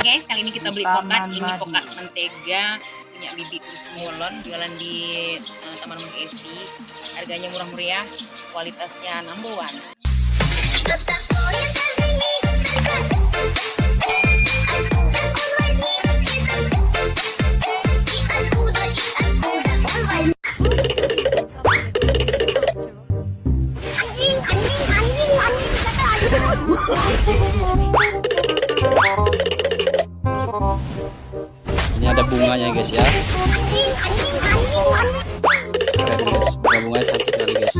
guys, kali ini kita beli pokat. Ini pokat mentega punya Bibi Kurus Mulon jualan di uh, Taman Mung Evi. Harganya murah meriah, kualitasnya number one. Ini ada bunganya guys ya. Keren guys, bunga-bunga cantik kali guys.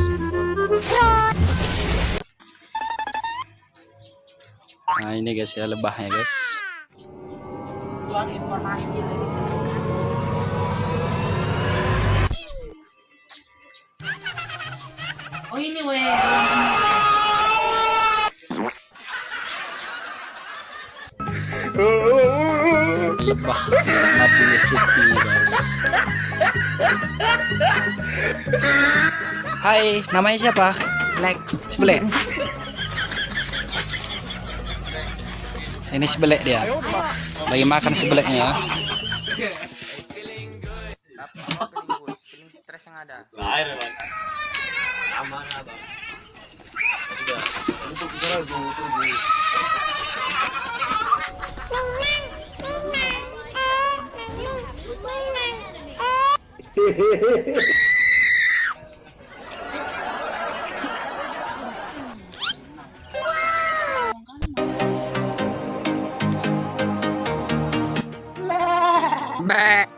Nah ini guys ya lebahnya guys. Oh ini weh. Guys. Hai, namanya siapa? Black. Sebelek. Ini sebelek dia. Lagi makan sebeleknya. stres yang ada Mbak,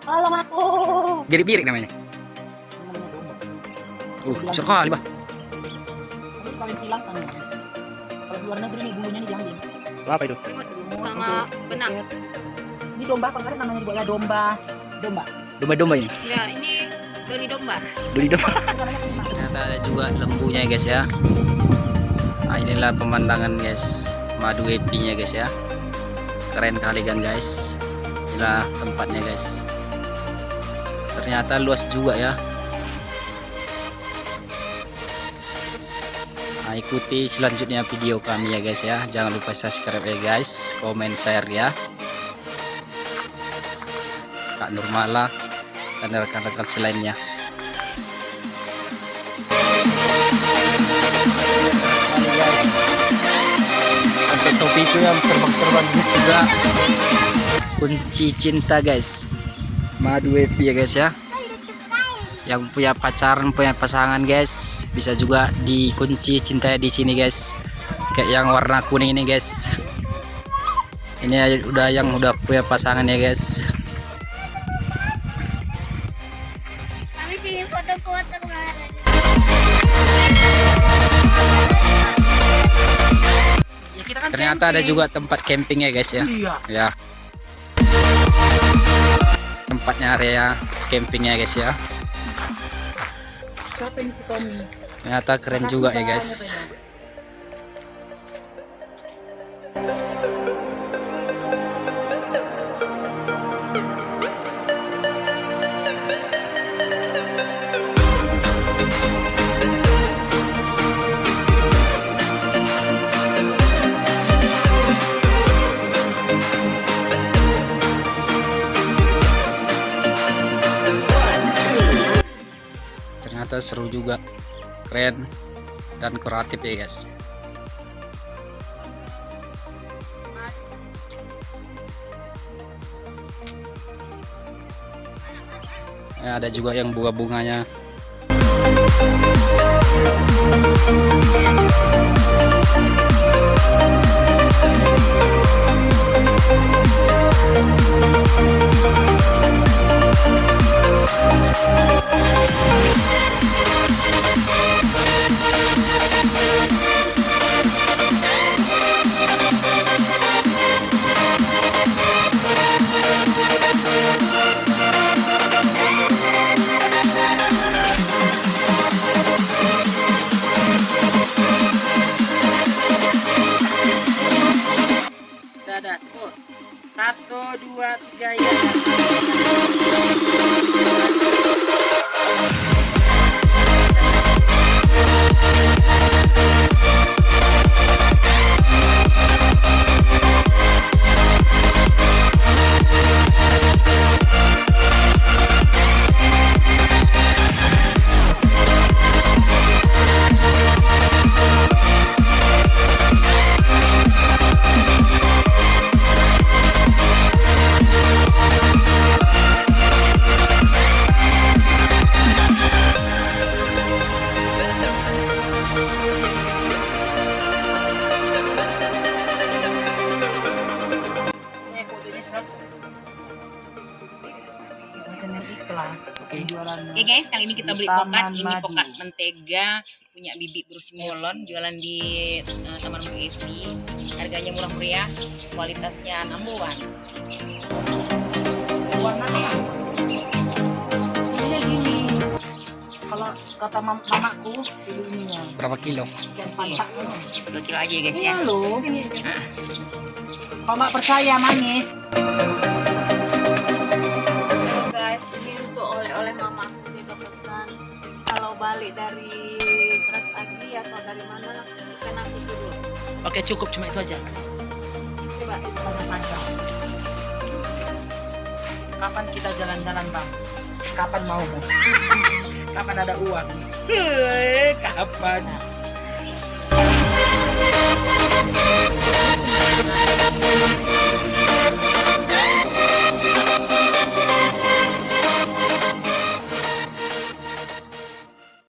Tolong aku. birik-birik namanya. Uh, besar kali, Bah. Silang kan. Kalau di luar negeri nih bulunya nih diambil. Apa itu? Sama benang. Ini domba kalau namanya juga ya domba. Domba. Domba-domba ini. Ya, ini doni domba. Duri domba. Ternyata ada juga lembunya guys ya. Nah, inilah pemandangan guys. Madu happy-nya guys ya. Keren kali kan guys. Inilah tempatnya guys. Ternyata luas juga ya. Nah, ikuti selanjutnya video kami ya guys ya. Jangan lupa subscribe ya guys, komen, share ya. Kak Nurmala dan rekan-rekan selainnya. untuk topiku yang terbang-terbang juga kunci cinta guys. Madu happy ya guys ya. Yang punya pacaran punya pasangan guys bisa juga dikunci cinta di sini guys. Kayak yang warna kuning ini guys. Ini udah yang udah punya pasangan ya guys Ya kan ternyata ada juga tempat camping ya guys ya. Iya. ya. Tempatnya area campingnya guys ya. Ternyata keren juga ya guys ternyata seru juga. Keren dan kreatif ya guys. Ya, ada juga yang bunga-bunganya dua, tiga, ya. Guys, kali ini kita beli pokat. Ini pokat mentega punya Bibi Bro Simolon jualan di eh, Taman Mung Evi. Harganya murah meriah, kualitasnya number one. warnanya gini. Kalau kata mam mamaku ininya berapa kilo? Pantaknya Dua kilo aja ya guys ya. iya loh. Mama percaya manis Kan dulu. oke cukup. Cuma itu aja. Coba. panjang-panjang kapan kita jalan-jalan bang kapan mau Bu? kapan ada uang? Kapan